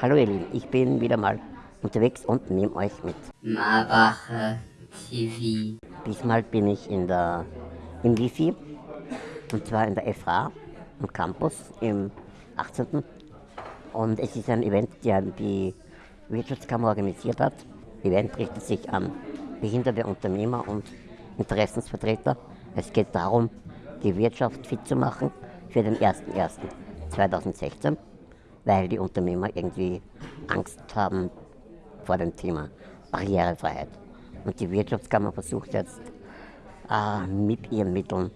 Hallo ihr Lieben, ich bin wieder mal unterwegs und nehme euch mit. Marbacher TV. Diesmal bin ich in der, im Wifi und zwar in der FH am Campus im 18. Und es ist ein Event, der die Wirtschaftskammer organisiert hat. Das Event richtet sich an behinderte Unternehmer und Interessensvertreter. Es geht darum, die Wirtschaft fit zu machen für den 01.01.2016, weil die Unternehmer irgendwie Angst haben vor dem Thema Barrierefreiheit. Und die Wirtschaftskammer versucht jetzt äh, mit ihren Mitteln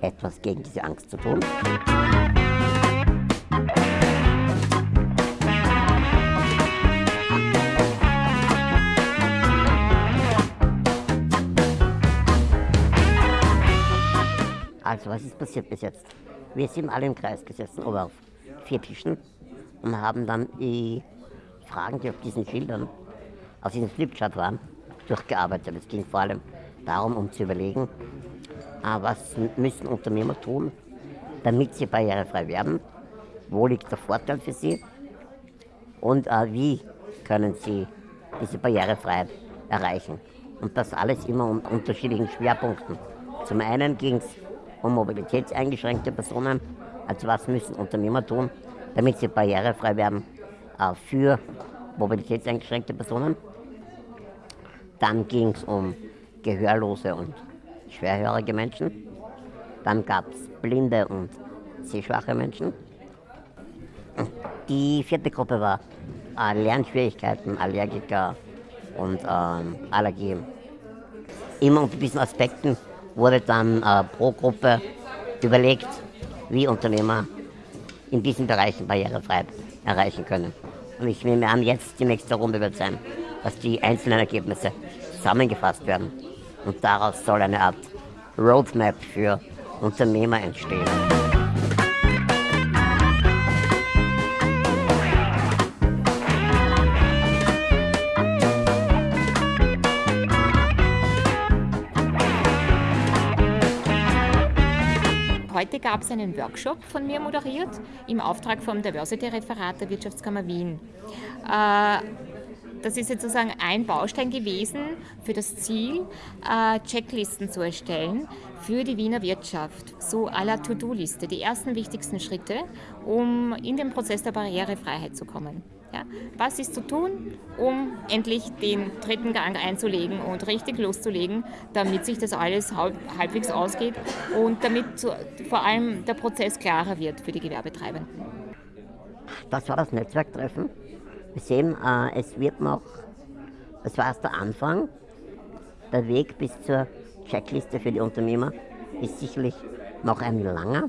etwas gegen diese Angst zu tun. Also, was ist passiert bis jetzt? Wir sind alle im Kreis gesessen, oder auf vier Tischen und haben dann die Fragen, die auf diesen Schildern, auf diesem Flipchart waren, durchgearbeitet. Es ging vor allem darum, um zu überlegen, ah, was müssen Unternehmer tun, damit sie barrierefrei werden, wo liegt der Vorteil für sie und äh, wie können sie diese Barrierefreiheit erreichen. Und das alles immer unter unterschiedlichen Schwerpunkten. Zum einen ging es um mobilitätseingeschränkte Personen, also was müssen Unternehmer tun, damit sie barrierefrei werden äh, für mobilitätseingeschränkte Personen. Dann ging es um gehörlose und schwerhörige Menschen. Dann gab es blinde und sehschwache Menschen. Die vierte Gruppe war äh, Lernschwierigkeiten, Allergiker und ähm, Allergien. Immer unter diesen Aspekten wurde dann äh, pro Gruppe überlegt, wie Unternehmer in diesen Bereichen Barrierefreiheit erreichen können. Und ich nehme an, jetzt die nächste Runde wird sein, dass die einzelnen Ergebnisse zusammengefasst werden. Und daraus soll eine Art Roadmap für Unternehmer entstehen. Heute gab es einen Workshop von mir moderiert im Auftrag vom Diversity-Referat der Wirtschaftskammer Wien. Das ist sozusagen ein Baustein gewesen für das Ziel, äh, Checklisten zu erstellen für die Wiener Wirtschaft, so à la To-Do-Liste, die ersten wichtigsten Schritte, um in den Prozess der Barrierefreiheit zu kommen. Ja, was ist zu tun, um endlich den dritten Gang einzulegen und richtig loszulegen, damit sich das alles halbwegs ausgeht und damit vor allem der Prozess klarer wird für die Gewerbetreibenden. Das war das Netzwerktreffen. Wir sehen, äh, es wird noch, das war erst der Anfang. Der Weg bis zur Checkliste für die Unternehmer ist sicherlich noch ein langer,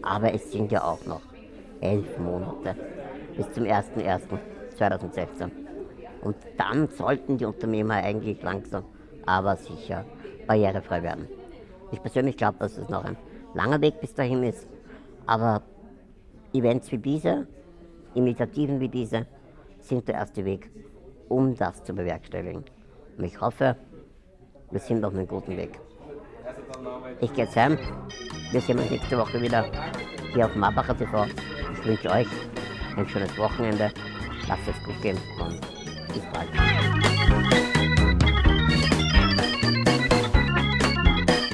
aber es sind ja auch noch elf Monate bis zum 01.01.2016. Und dann sollten die Unternehmer eigentlich langsam, aber sicher barrierefrei werden. Ich persönlich glaube, dass es noch ein langer Weg bis dahin ist, aber Events wie diese, Initiativen wie diese, sind der erste Weg, um das zu bewerkstelligen. Und ich hoffe, wir sind auf einem guten Weg. Ich gehe jetzt heim. Wir sehen uns nächste Woche wieder hier auf Marbacher TV. Ich wünsche euch ein schönes Wochenende. Lasst es gut gehen und bis bald.